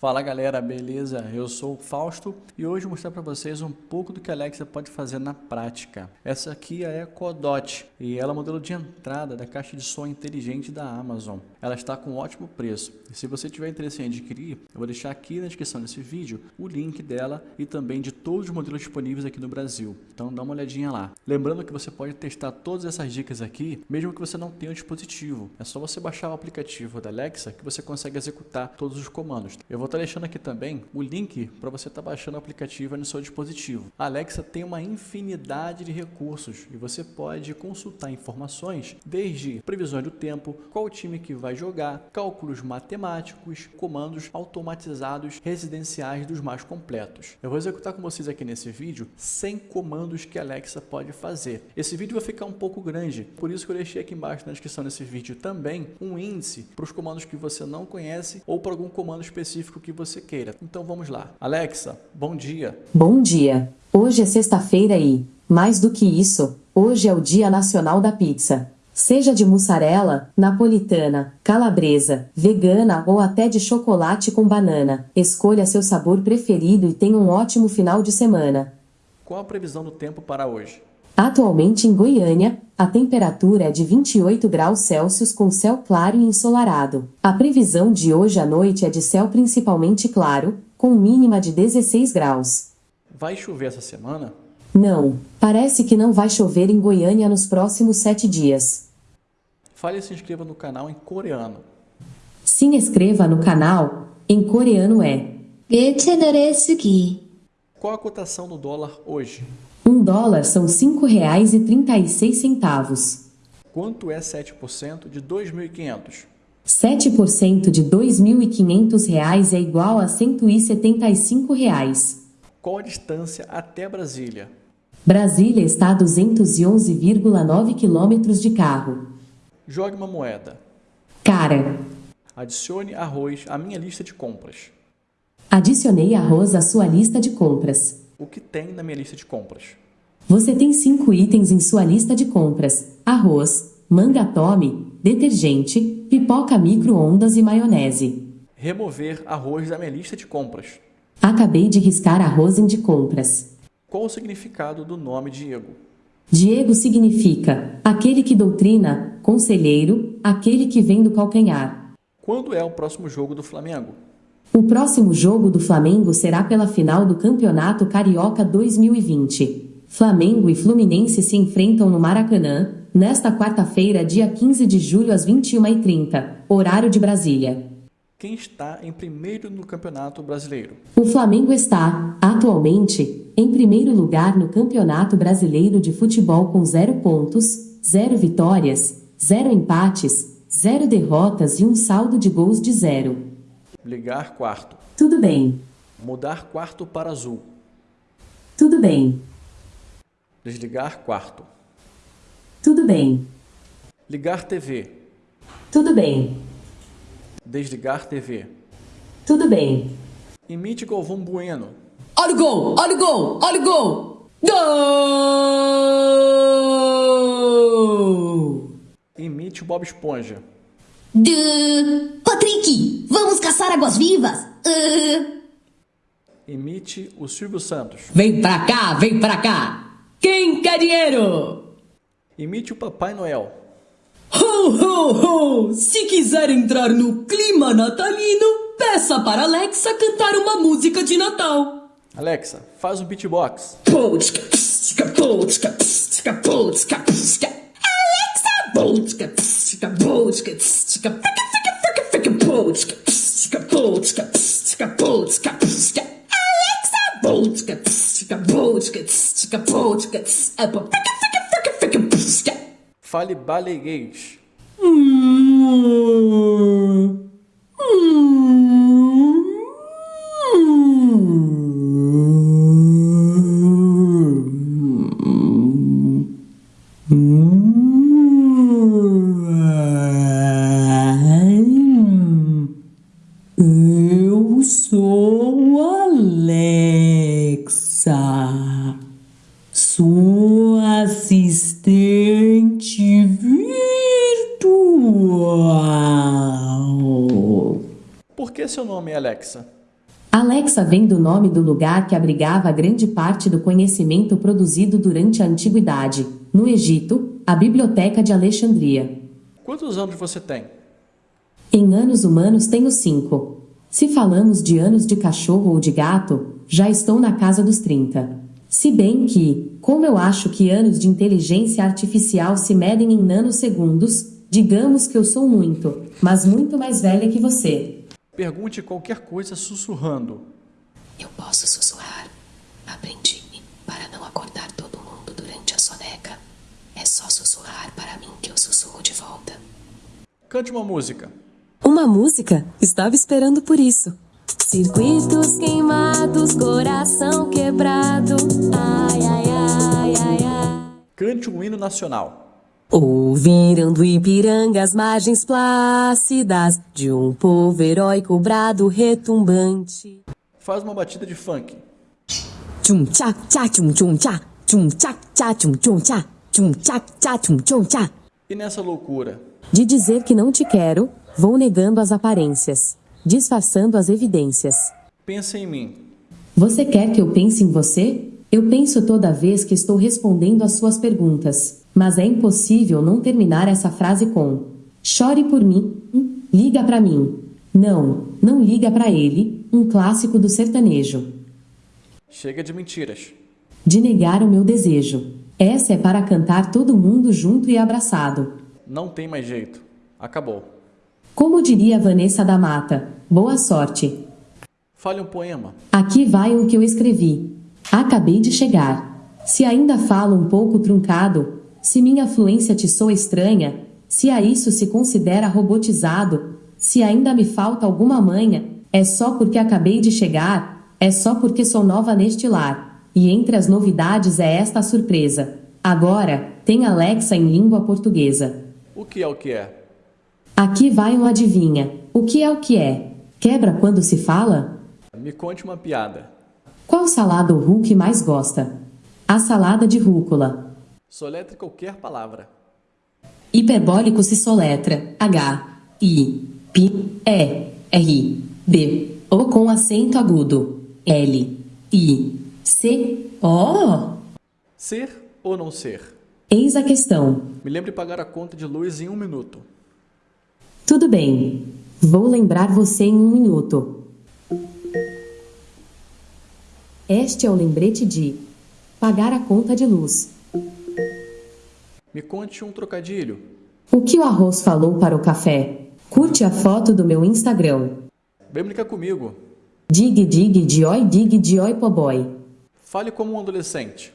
Fala galera, beleza? Eu sou o Fausto e hoje vou mostrar para vocês um pouco do que a Alexa pode fazer na prática. Essa aqui é a Echo Dot e ela é o modelo de entrada da caixa de som inteligente da Amazon. Ela está com um ótimo preço e se você tiver interesse em adquirir, eu vou deixar aqui na descrição desse vídeo o link dela e também de todos os modelos disponíveis aqui no Brasil. Então dá uma olhadinha lá. Lembrando que você pode testar todas essas dicas aqui, mesmo que você não tenha o dispositivo. É só você baixar o aplicativo da Alexa que você consegue executar todos os comandos. Eu vou estar deixando aqui também o link para você estar baixando o aplicativo no seu dispositivo. A Alexa tem uma infinidade de recursos e você pode consultar informações desde previsões do tempo, qual time que vai jogar, cálculos matemáticos, comandos automatizados residenciais dos mais completos. Eu vou executar com vocês aqui nesse vídeo 100 comandos que a Alexa pode fazer. Esse vídeo vai ficar um pouco grande, por isso que eu deixei aqui embaixo na descrição desse vídeo também um índice para os comandos que você não conhece ou para algum comando específico que você queira. Então vamos lá. Alexa, bom dia. Bom dia. Hoje é sexta-feira e, mais do que isso, hoje é o Dia Nacional da Pizza. Seja de mussarela, napolitana, calabresa, vegana ou até de chocolate com banana, escolha seu sabor preferido e tenha um ótimo final de semana. Qual a previsão do tempo para hoje? Atualmente em Goiânia, a temperatura é de 28 graus Celsius com céu claro e ensolarado. A previsão de hoje à noite é de céu principalmente claro, com mínima de 16 graus. Vai chover essa semana? Não, parece que não vai chover em Goiânia nos próximos sete dias. Fale e se inscreva no canal em coreano. Se inscreva no canal, em coreano é 내 채널에 쓰기 Qual a cotação do dólar hoje? Um dólar são cinco reais e trinta e seis centavos. Quanto é 7% de 2.500? 7% de 2.500 reais é igual a 175 reais. Qual a distância até Brasília? Brasília está a 211,9 quilômetros de carro. Jogue uma moeda. Cara, Adicione arroz à minha lista de compras. adicionei arroz à sua lista de compras. O que tem na minha lista de compras? Você tem cinco itens em sua lista de compras: arroz, manga tome, detergente, pipoca micro-ondas e maionese. Remover arroz da minha lista de compras. Acabei de riscar arroz em de compras. Qual o significado do nome Diego? Diego significa aquele que doutrina, conselheiro, aquele que vem do calcanhar. Quando é o próximo jogo do Flamengo? O próximo jogo do Flamengo será pela final do Campeonato Carioca 2020. Flamengo e Fluminense se enfrentam no Maracanã, nesta quarta-feira, dia 15 de julho, às 21h30, horário de Brasília. Quem está em primeiro no Campeonato Brasileiro? O Flamengo está, atualmente, em primeiro lugar no Campeonato Brasileiro de Futebol com 0 pontos, 0 vitórias, 0 empates, 0 derrotas e um saldo de gols de 0. Ligar quarto. Tudo bem, Mudar quarto para azul. tudo bem, Desligar quarto. tudo bem, Ligar TV. tudo bem, Desligar TV. tudo bem. Imite Galvão Bueno. Olha o gol! Olha o gol! Olha o gol! Gol! Imite Bob Esponja. Duh. Patrick, caçar águas-vivas? Uh. Imite o Silvio Santos. Vem pra cá, vem pra cá! Quem quer dinheiro? Imite o Papai Noel. Ho, ho, ho! Se quiser entrar no clima natalino, peça para Alexa cantar uma música de Natal. Alexa, faz um beatbox. Polska. Alexa! Polska, pska, polska, pska, fica, fica, fica, fica, polska, Alexa! Fica, fica, fica, fica. Fale baleguês. Eu nome do lugar que abrigava grande parte do conhecimento produzido durante a antiguidade. No Egito, a Biblioteca de Alexandria. Quantos anos você tem? Em anos humanos tenho cinco. Se falamos de anos de cachorro ou de gato, já estou na casa dos 30. Se bem que, como eu acho que anos de inteligência artificial se medem em nanosegundos, digamos que eu sou muito, mas muito mais velha que você. Pergunte qualquer coisa sussurrando. Eu posso sussurrar. Aprendi para não acordar todo mundo durante a soneca. É só sussurrar para mim que eu sussurro de volta. Cante uma música. Uma música? Estava esperando por isso. Circuitos queimados, coração quebrado. Ai, ai, ai, ai, ai. Cante um hino nacional. Ouviram do Ipiranga as margens plácidas de um povo heróico brado retumbante. Faz uma batida de funk. Tchum tchá tchá tchum tchum tchá. Tchum tchá tchá tchum tchum tchá. Tchum tchá tchá tchum tchum tchá. E nessa loucura? De dizer que não te quero, vou negando as aparências, disfarçando as evidências. Pensa em mim. Você quer que eu pense em você? Eu penso toda vez que estou respondendo às suas perguntas. Mas é impossível não terminar essa frase com chore por mim, hum, liga para mim. Não, não liga para ele, um clássico do sertanejo. Chega de mentiras. De negar o meu desejo. Essa é para cantar todo mundo junto e abraçado. Não tem mais jeito. Acabou. Como diria Vanessa da Mata, boa sorte. Fale um poema. Aqui vai o que eu escrevi. Acabei de chegar. Se ainda falo um pouco truncado, se minha fluência te soa estranha, se a isso se considera robotizado, se ainda me falta alguma manha, é só porque acabei de chegar, é só porque sou nova neste lar. E entre as novidades é esta a surpresa. Agora, tem Alexa em língua portuguesa. O que é o que é? Aqui vai um adivinha. O que é o que é? Quebra quando se fala? Me conte uma piada. Qual salada o Hulk mais gosta? A salada de rúcula. Soletre qualquer palavra. Hiperbólico se soletra H, I, P, E, R, B, ou com acento agudo L, I, C, O. Ser ou não ser? Eis a questão. Me lembre pagar a conta de luz em um minuto. Tudo bem. Vou lembrar você em um minuto. Este é o lembrete de pagar a conta de luz. Me conte um trocadilho. O que o arroz falou para o café? Curte a foto do meu Instagram. Brincar comigo. Dig dig dioi dig dioi poboy. Fale como um adolescente.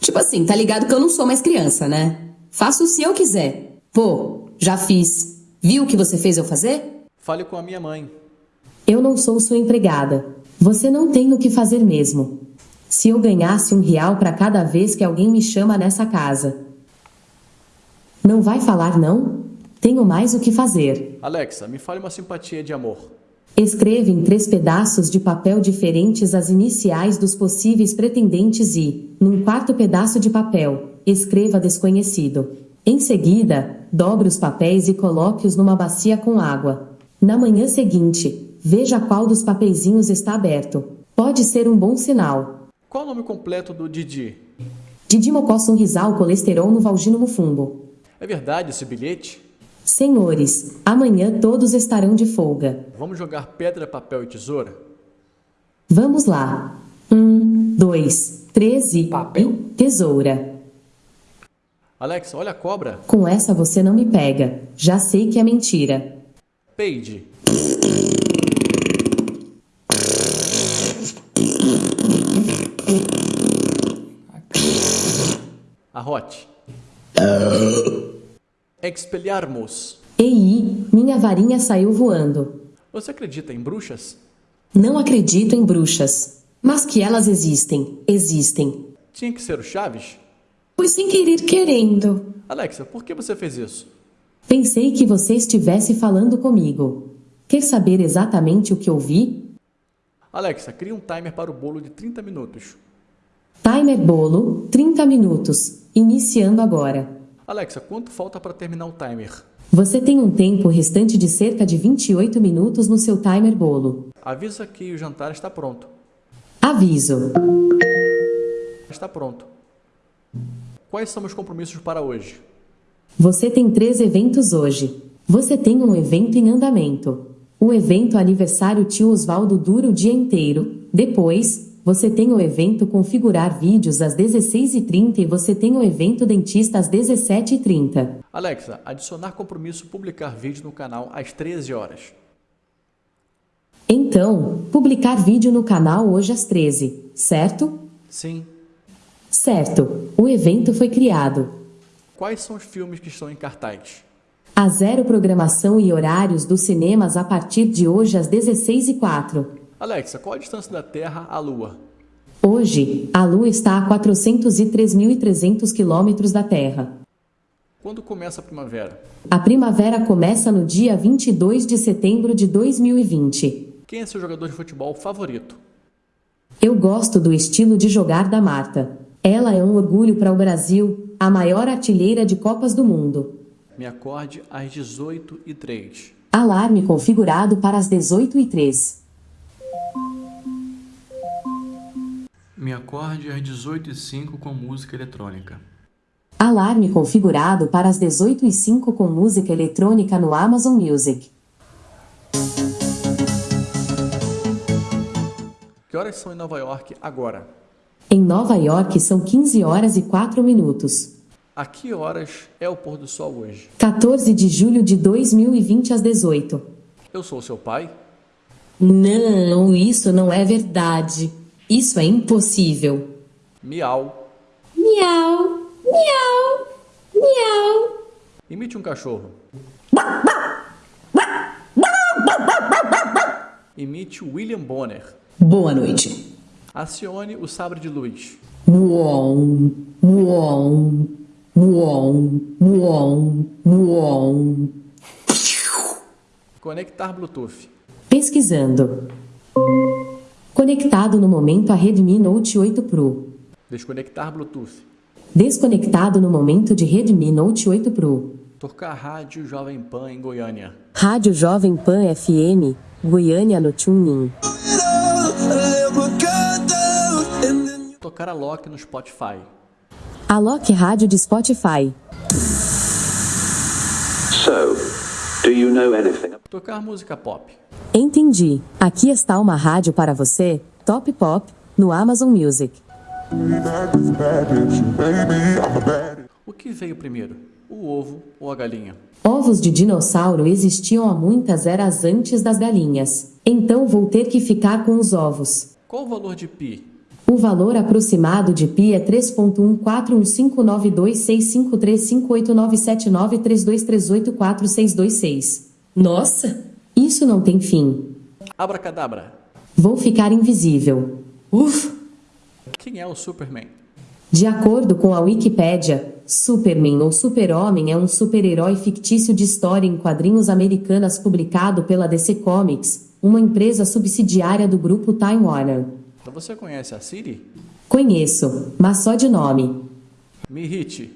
Tipo assim, tá ligado que eu não sou mais criança, né? Faço se eu quiser. Pô, já fiz. Viu o que você fez eu fazer? Fale com a minha mãe. Eu não sou sua empregada. Você não tem o que fazer mesmo. Se eu ganhasse um real para cada vez que alguém me chama nessa casa, não vai falar não? Tenho mais o que fazer. Alexa, me fale uma simpatia de amor. Escreva em três pedaços de papel diferentes as iniciais dos possíveis pretendentes e, num quarto pedaço de papel, escreva desconhecido. Em seguida, dobre os papéis e coloque-os numa bacia com água. Na manhã seguinte, veja qual dos papeizinhos está aberto. Pode ser um bom sinal. Qual o nome completo do Didi? Didi Mocó Sorrisal Colesterol no Valgino Mufumbo. É verdade esse bilhete? Senhores, amanhã todos estarão de folga. Vamos jogar pedra, papel e tesoura? Vamos lá. Um, dois, três e. Papel. Tesoura. Alexa, olha a cobra. Com essa você não me pega. Já sei que é mentira. Peide. Arrote. Expelharmos. Ei, minha varinha saiu voando. Você acredita em bruxas? Não acredito em bruxas. Mas que elas existem, existem. Tinha que ser o Chaves? Foi sem querer querendo. Alexa, por que você fez isso? Pensei que você estivesse falando comigo. Quer saber exatamente o que ouvi? Alexa, cria um timer para o bolo de 30 minutos. Timer bolo, 30 minutos. Iniciando agora. Alexa, quanto falta para terminar o timer? Você tem um tempo restante de cerca de 28 minutos no seu timer bolo. Avisa que o jantar está pronto. Aviso. Está pronto. Quais são os compromissos para hoje? Você tem três eventos hoje. Você tem um evento em andamento. O evento aniversário tio Osvaldo dura o dia inteiro. Depois, você tem o evento configurar vídeos às 16h30 e você tem o evento dentista às 17h30. Alexa, adicionar compromisso publicar vídeo no canal às 13 horas. Então, publicar vídeo no canal hoje às 13, certo? Sim. Certo. O evento foi criado. Quais são os filmes que estão em cartaz? A zero programação e horários dos cinemas a partir de hoje às 16h04. Alexa, qual a distância da Terra à Lua? Hoje, a Lua está a 403.300 quilômetros da Terra. Quando começa a primavera? A primavera começa no dia 22 de setembro de 2020. Quem é seu jogador de futebol favorito? Eu gosto do estilo de jogar da Marta. Ela é um orgulho para o Brasil, a maior artilheira de Copas do Mundo. Me acorde às 18h03. Alarme configurado para as 18h03. Me acorde às 18h05 com música eletrônica. Alarme configurado para as 18h05 com música eletrônica no Amazon Music. Que horas são em Nova York agora? Em Nova York são 15 horas e 4 minutos. A que horas é o pôr do sol hoje? 14 de julho de 2020 às 18. Eu sou seu pai? Não, isso não é verdade. Isso é impossível. Miau. Miau, miau, miau. Imite um cachorro. Imite William Bonner. Boa noite. Acione o sabre de luz. Conectar Bluetooth. Pesquisando. Conectado no momento a Redmi Note 8 Pro. Desconectar Bluetooth. Desconectado no momento de Redmi Note 8 Pro. Tocar rádio Jovem Pan em Goiânia. Rádio Jovem Pan FM, Goiânia no TuneIn. Tocar a Loki no Spotify. Alok Rádio de Spotify. So, do you know anything? Tocar música pop. Entendi. Aqui está uma rádio para você, Top Pop, no Amazon Music. O que veio primeiro? O ovo ou a galinha? Ovos de dinossauro existiam há muitas eras antes das galinhas. Então vou ter que ficar com os ovos. Qual o valor de pi? O valor aproximado de π é 3.14159265358979323846226. Nossa, Isso não tem fim. Abracadabra. Vou ficar invisível. uf, Quem é o Superman? De acordo com a Wikipédia, Superman ou Super-Homem é um super-herói fictício de história em quadrinhos americanas publicado pela DC Comics, uma empresa subsidiária do grupo Time Warner. Então você conhece a Siri? Conheço, mas só de nome. Me irrite.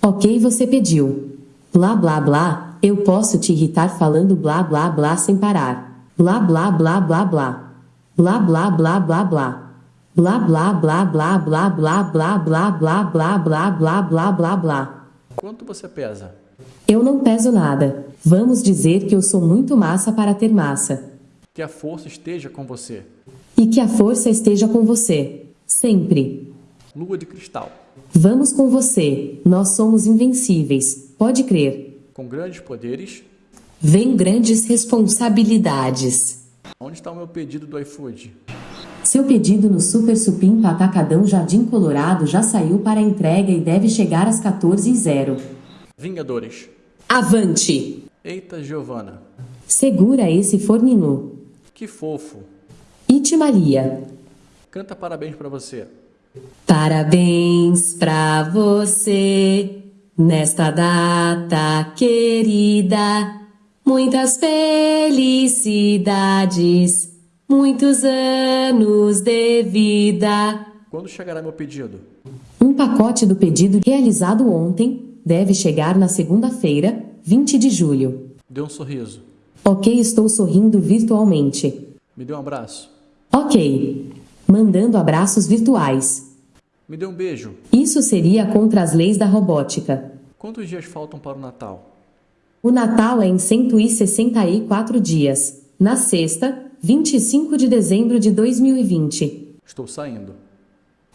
Ok, você pediu. Blá blá blá, eu posso te irritar falando blá blá blá sem parar. Blá blá blá blá blá. Blá blá blá blá blá. Blá blá blá blá blá blá blá blá blá blá blá blá blá blá blá. Quanto você pesa? Eu não peso nada. Vamos dizer que eu sou muito massa para ter massa. Que a força esteja com você. E que a força esteja com você. Sempre. Lua de cristal. Vamos com você. Nós somos invencíveis. Pode crer. Com grandes poderes. vem grandes responsabilidades. Onde está o meu pedido do iFood? Seu pedido no Super Supimpa Atacadão Jardim Colorado já saiu para entrega e deve chegar às 14h00. Vingadores. Avante! Eita, Giovana. Segura esse forninho. Que fofo. Ite Maria. Canta parabéns pra você. Parabéns pra você nesta data querida. Muitas felicidades, muitos anos de vida. Quando chegará meu pedido? Um pacote do pedido realizado ontem deve chegar na segunda-feira, 20 de julho. Dê um sorriso. Ok, estou sorrindo virtualmente. Me dê um abraço. Ok. Mandando abraços virtuais. Me dê um beijo. Isso seria contra as leis da robótica. Quantos dias faltam para o Natal? O Natal é em 164 dias. Na sexta, 25 de dezembro de 2020. Estou saindo.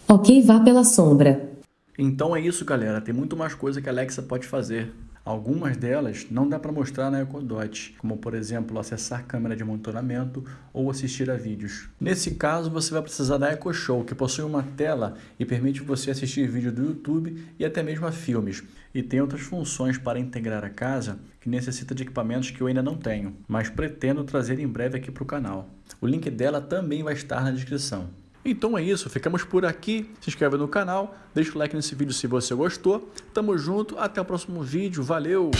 Ok, vá pela sombra. Então é isso, galera. Tem muito mais coisa que a Alexa pode fazer. Algumas delas não dá para mostrar na EcoDot, como por exemplo acessar câmera de monitoramento ou assistir a vídeos. Nesse caso, você vai precisar da EcoShow, que possui uma tela e permite você assistir vídeo do YouTube e até mesmo a filmes. E tem outras funções para integrar a casa que necessita de equipamentos que eu ainda não tenho, mas pretendo trazer em breve aqui para o canal. O link dela também vai estar na descrição. Então é isso, ficamos por aqui. Se inscreve no canal, deixa o like nesse vídeo se você gostou. Tamo junto, até o próximo vídeo, valeu!